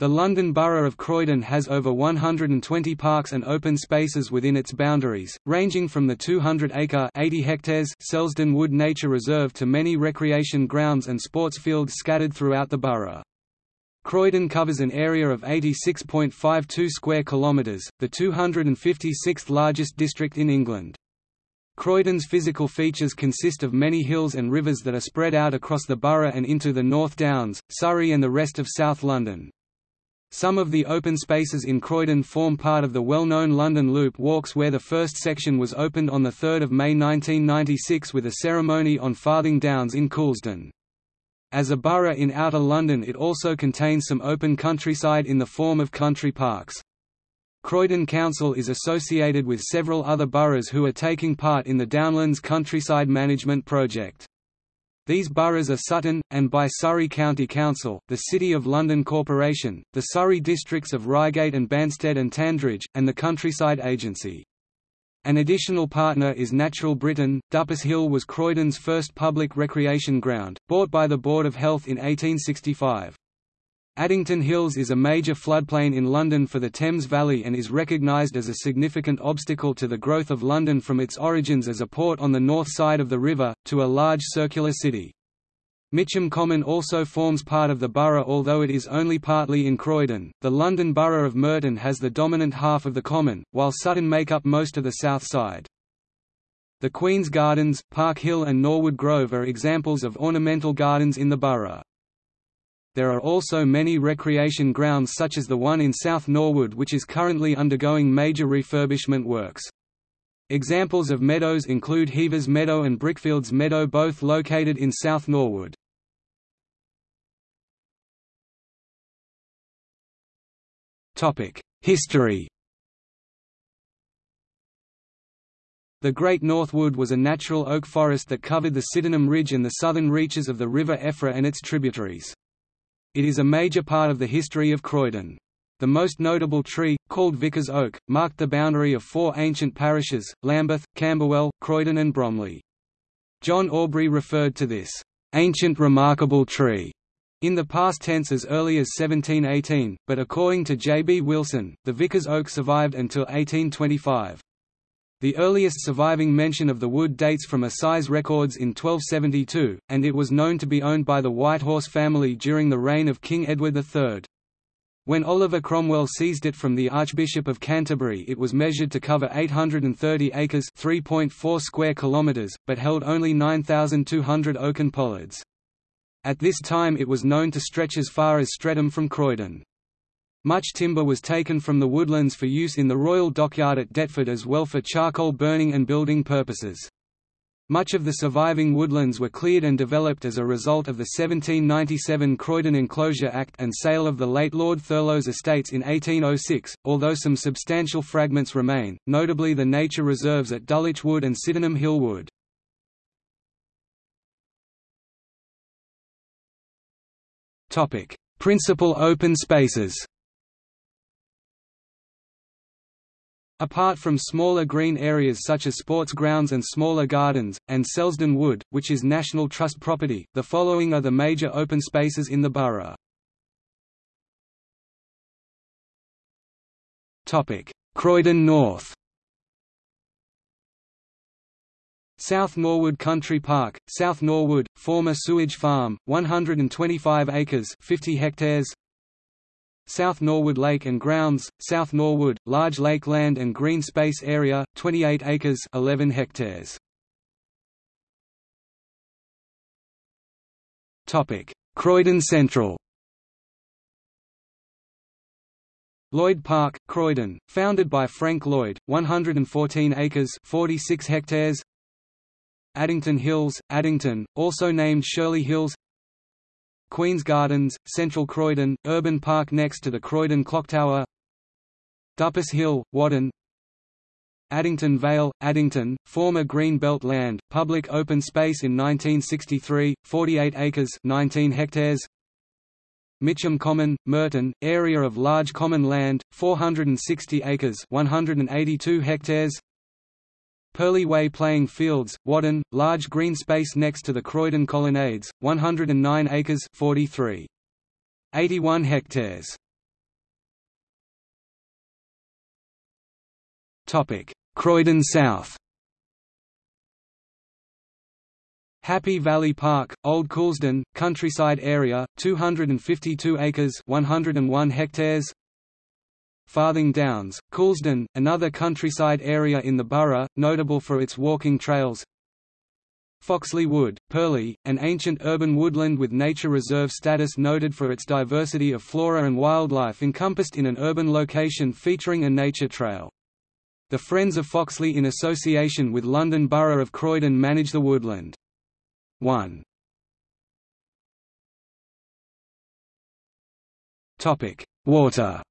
The London Borough of Croydon has over 120 parks and open spaces within its boundaries, ranging from the 200-acre (80 hectares) Selsdon Wood Nature Reserve to many recreation grounds and sports fields scattered throughout the borough. Croydon covers an area of 86.52 square kilometres, the 256th largest district in England. Croydon's physical features consist of many hills and rivers that are spread out across the borough and into the North Downs, Surrey and the rest of South London. Some of the open spaces in Croydon form part of the well-known London Loop walks where the first section was opened on 3 May 1996 with a ceremony on Farthing Downs in Coulsdon. As a borough in Outer London it also contains some open countryside in the form of country parks. Croydon Council is associated with several other boroughs who are taking part in the Downlands Countryside Management Project. These boroughs are Sutton, and by Surrey County Council, the City of London Corporation, the Surrey districts of Reigate and Banstead and Tandridge, and the Countryside Agency. An additional partner is Natural Britain. Duppas Hill was Croydon's first public recreation ground, bought by the Board of Health in 1865. Addington Hills is a major floodplain in London for the Thames Valley and is recognised as a significant obstacle to the growth of London from its origins as a port on the north side of the river, to a large circular city. Mitcham Common also forms part of the borough although it is only partly in Croydon. The London Borough of Merton has the dominant half of the common, while Sutton make up most of the south side. The Queen's Gardens, Park Hill and Norwood Grove are examples of ornamental gardens in the borough. There are also many recreation grounds such as the one in South Norwood which is currently undergoing major refurbishment works. Examples of meadows include Heavers Meadow and Brickfields Meadow both located in South Norwood. History The Great North Wood was a natural oak forest that covered the Sydenham Ridge and the southern reaches of the River Effra and its tributaries. It is a major part of the history of Croydon. The most notable tree, called Vicar's Oak, marked the boundary of four ancient parishes, Lambeth, Camberwell, Croydon and Bromley. John Aubrey referred to this, "...ancient remarkable tree", in the past tense as early as 1718, but according to J. B. Wilson, the Vicar's Oak survived until 1825. The earliest surviving mention of the wood dates from Assize records in 1272, and it was known to be owned by the Whitehorse family during the reign of King Edward III. When Oliver Cromwell seized it from the Archbishop of Canterbury it was measured to cover 830 acres 3.4 square kilometres, but held only 9,200 oaken pollards. At this time it was known to stretch as far as Streatham from Croydon. Much timber was taken from the woodlands for use in the Royal Dockyard at Deptford as well for charcoal burning and building purposes. Much of the surviving woodlands were cleared and developed as a result of the 1797 Croydon Enclosure Act and sale of the late Lord Thurlow's estates in 1806, although some substantial fragments remain, notably the nature reserves at Dulwich Wood and Sydenham Hill Wood. Principal open spaces Apart from smaller green areas such as sports grounds and smaller gardens, and Selsdon Wood, which is National Trust property, the following are the major open spaces in the borough. Croydon North South Norwood Country Park, South Norwood, former sewage farm, 125 acres 50 hectares South Norwood Lake and Grounds, South Norwood, large lake land and green space area, 28 acres 11 hectares. Croydon Central Lloyd Park, Croydon, founded by Frank Lloyd, 114 acres 46 hectares. Addington Hills, Addington, also named Shirley Hills Queen's Gardens, Central Croydon, urban park next to the Croydon Clock Tower, Duppas Hill, Waddon Addington Vale, Addington, former Green Belt land, public open space in 1963, 48 acres 19 hectares. Mitcham Common, Merton, area of large common land, 460 acres 182 hectares Purley Way playing fields, Waddon, large green space next to the Croydon Colonnades, 109 acres 43. 81 hectares. Topic: Croydon South. Happy Valley Park, Old Coulsdon, countryside area, 252 acres, 101 hectares. Farthing Downs, Coulsdon, another countryside area in the borough, notable for its walking trails Foxley Wood, Purley, an ancient urban woodland with nature reserve status noted for its diversity of flora and wildlife encompassed in an urban location featuring a nature trail. The Friends of Foxley in association with London Borough of Croydon manage the woodland. 1. Water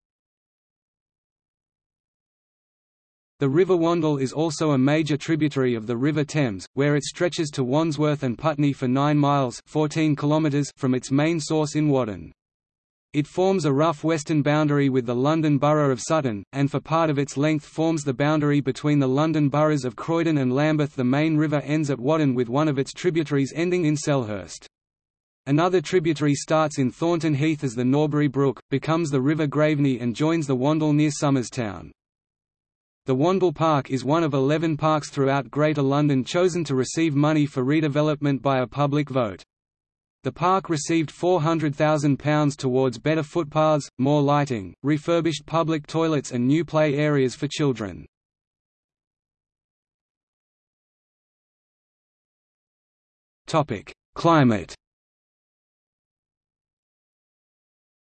The River Wandle is also a major tributary of the River Thames, where it stretches to Wandsworth and Putney for 9 miles 14 kilometers from its main source in Waddon. It forms a rough western boundary with the London Borough of Sutton, and for part of its length forms the boundary between the London boroughs of Croydon and Lambeth. The main river ends at Waddon with one of its tributaries ending in Selhurst. Another tributary starts in Thornton Heath as the Norbury Brook, becomes the River Graveney and joins the Wandle near Summerstown. The Wandle Park is one of 11 parks throughout Greater London chosen to receive money for redevelopment by a public vote. The park received £400,000 towards better footpaths, more lighting, refurbished public toilets and new play areas for children. Climate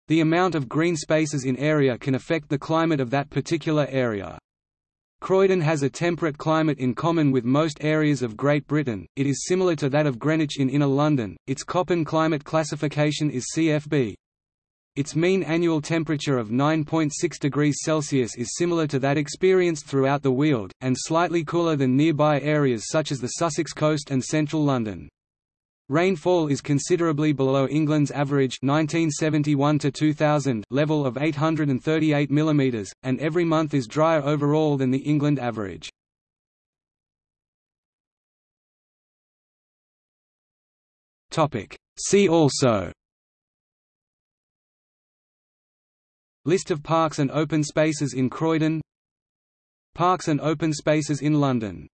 The amount of green spaces in area can affect the climate of that particular area. Croydon has a temperate climate in common with most areas of Great Britain, it is similar to that of Greenwich in inner London, its Köppen climate classification is CFB. Its mean annual temperature of 9.6 degrees Celsius is similar to that experienced throughout the Weald, and slightly cooler than nearby areas such as the Sussex coast and central London. Rainfall is considerably below England's average 1971 to 2000 level of 838 mm, and every month is drier overall than the England average. See also List of parks and open spaces in Croydon Parks and open spaces in London